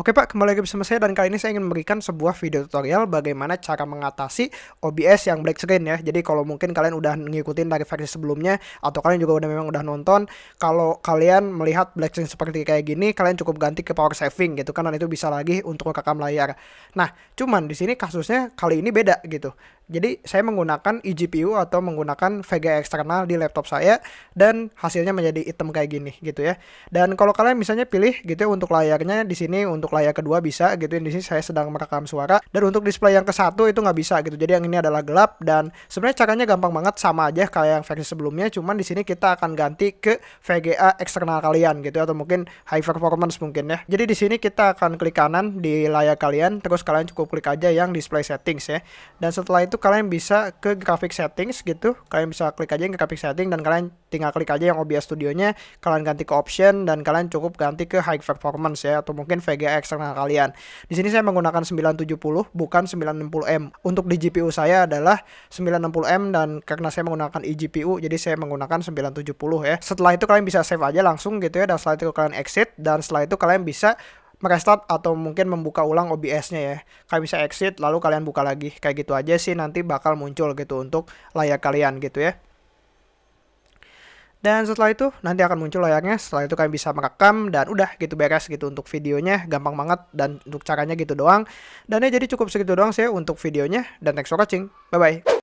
Oke Pak, kembali lagi bersama saya dan kali ini saya ingin memberikan sebuah video tutorial bagaimana cara mengatasi OBS yang black screen ya. Jadi kalau mungkin kalian udah ngikutin dari versi sebelumnya atau kalian juga udah memang udah nonton, kalau kalian melihat black screen seperti kayak gini, kalian cukup ganti ke power saving gitu kan dan itu bisa lagi untuk rekam layar. Nah, cuman di sini kasusnya kali ini beda gitu. Jadi saya menggunakan eGPU atau menggunakan VGA eksternal di laptop saya dan hasilnya menjadi hitam kayak gini gitu ya. Dan kalau kalian misalnya pilih gitu ya untuk layarnya di sini untuk layar kedua bisa gitu ya. Di sini saya sedang merekam suara dan untuk display yang ke satu itu nggak bisa gitu. Jadi yang ini adalah gelap dan sebenarnya caranya gampang banget sama aja kayak yang versi sebelumnya. Cuman di sini kita akan ganti ke VGA eksternal kalian gitu ya, atau mungkin high performance mungkin ya. Jadi di sini kita akan klik kanan di layar kalian terus kalian cukup klik aja yang display settings ya. Dan setelah itu kalian bisa ke graphic settings gitu. Kalian bisa klik aja yang graphic setting dan kalian tinggal klik aja yang OBS studionya. Kalian ganti ke option dan kalian cukup ganti ke high performance ya atau mungkin VGA eksternal kalian. Di sini saya menggunakan 970 bukan 960M untuk di GPU saya adalah 960M dan karena saya menggunakan eGPU jadi saya menggunakan 970 ya. Setelah itu kalian bisa save aja langsung gitu ya dan setelah itu kalian exit dan setelah itu kalian bisa merestart atau mungkin membuka ulang OBS-nya ya. Kalian bisa exit lalu kalian buka lagi. Kayak gitu aja sih nanti bakal muncul gitu untuk layar kalian gitu ya. Dan setelah itu nanti akan muncul layarnya. Setelah itu kalian bisa merekam dan udah gitu beres gitu untuk videonya. Gampang banget dan untuk caranya gitu doang. Dan ya jadi cukup segitu doang sih untuk videonya. Dan thanks for watching. Bye bye.